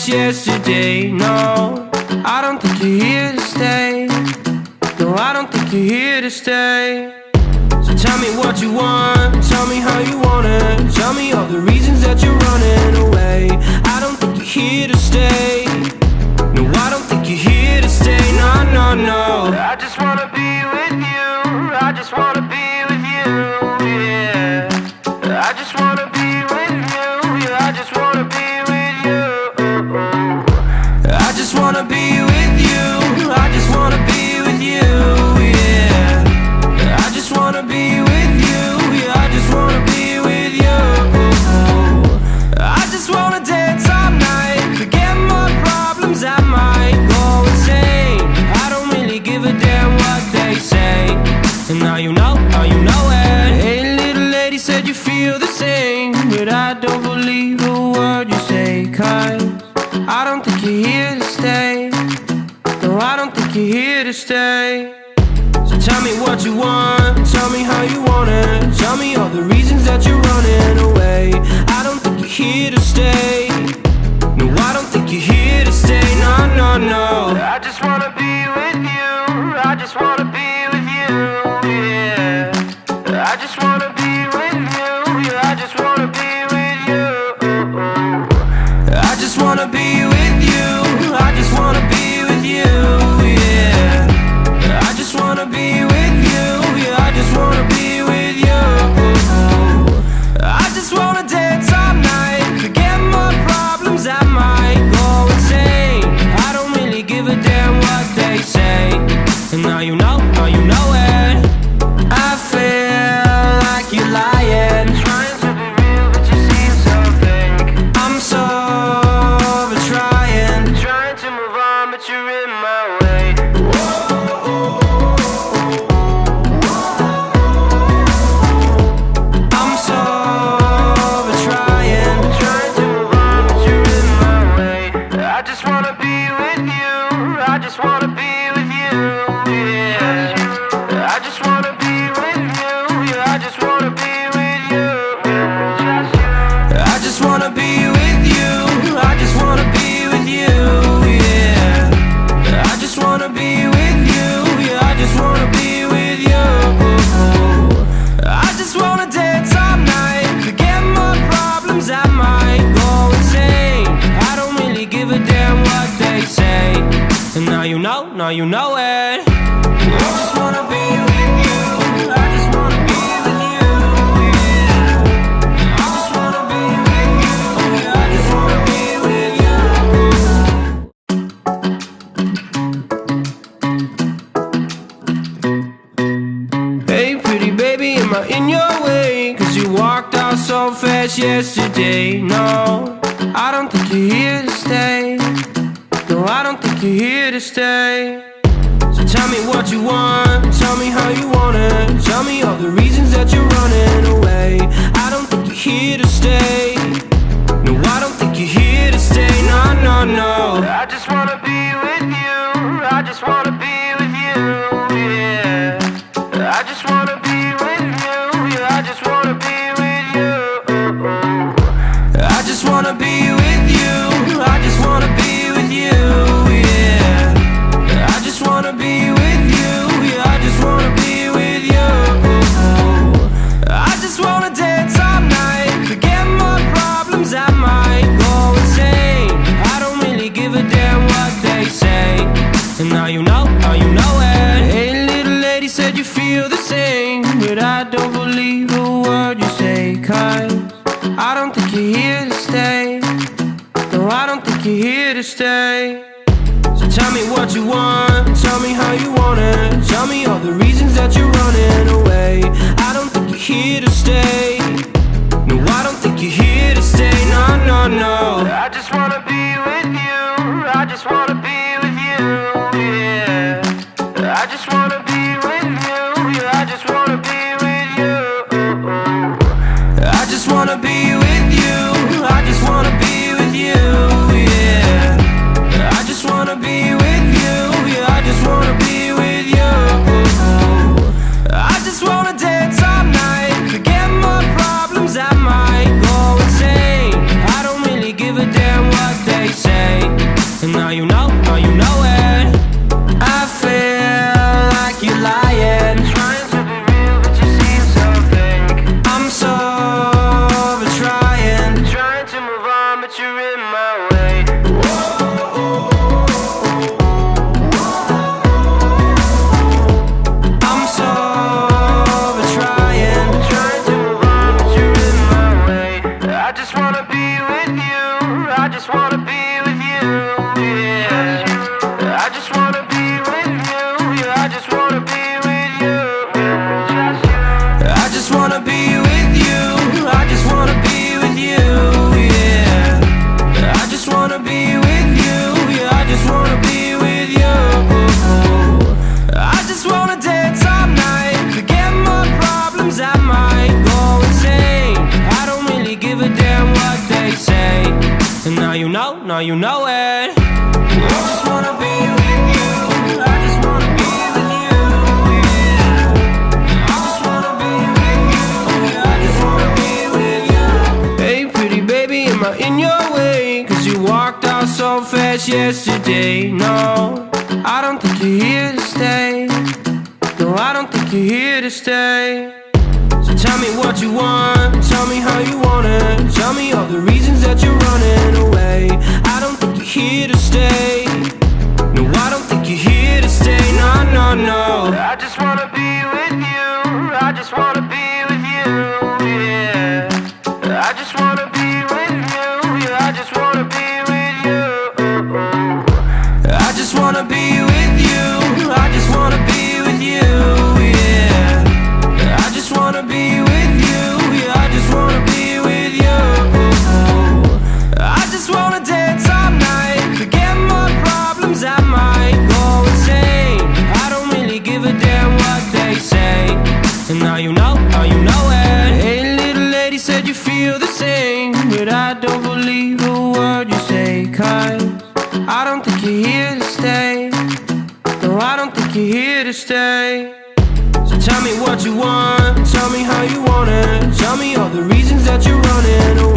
fast yesterday. No, I don't think you're here to stay. No, I don't think you're here to stay. So tell me what you want, tell me how you want it. Tell me all the reasons that you're running away. I don't think you're here to stay. You feel the same. But I don't believe a word you say. Cause I don't think you're here to stay. No, I don't think you're here to stay. So tell me what you want, tell me how you want it. Tell me all the reasons that you're running away. Wanna be with you. I just wanna be with you. Now you know it. Hey, pretty baby, am I in your way? Cause you walked out so fast yesterday. No, I don't think you're here to stay. So tell me what you want, tell me how you want it. Tell me all the reasons that you're wanna dance all night. Forget my problems. I might go insane. I don't really give a damn what they say. And now you know, now you know it. Hey, little lady said you feel the same. But I don't believe a word you say. Cause I don't think you're here to stay. No, I don't think you're here to stay. So tell me what you want, tell me how you want it. Tell me all the reasons that you're running away. I don't think you're here to stay. No, I don't think you're here to stay. No, no, no. say now you know it. Hey, pretty baby, am I in your way? Cause you walked out so fast yesterday. No, I don't think you're here to stay. No, I don't think you're here to stay. Tell me what you want, tell me how you want it. Tell me all the reasons that you're running away. I don't think you're here to stay. No, I don't think you're here to stay. No, no, no. I just wanna be with you. I just wanna be with you. Yeah. I just wanna be you feel the same. But I don't believe a word you say. Cause I don't think you're here to stay. No, I don't think you're here to stay. So tell me what you want, tell me how you want it. Tell me all the reasons that you're running away.